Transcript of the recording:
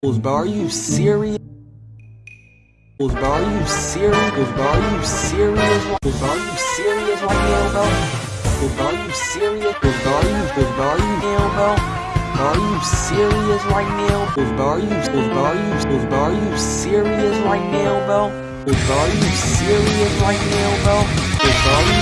bro, are you serious? bro, are you serious? bro, are you serious? bro, are you serious right now, bro? bro, are you serious? bro, are you, bro, are you now, bro? Are you serious right now? bro, are you, bro, are you, bro, are you serious right now, bro? Are you serious right now, bro? Are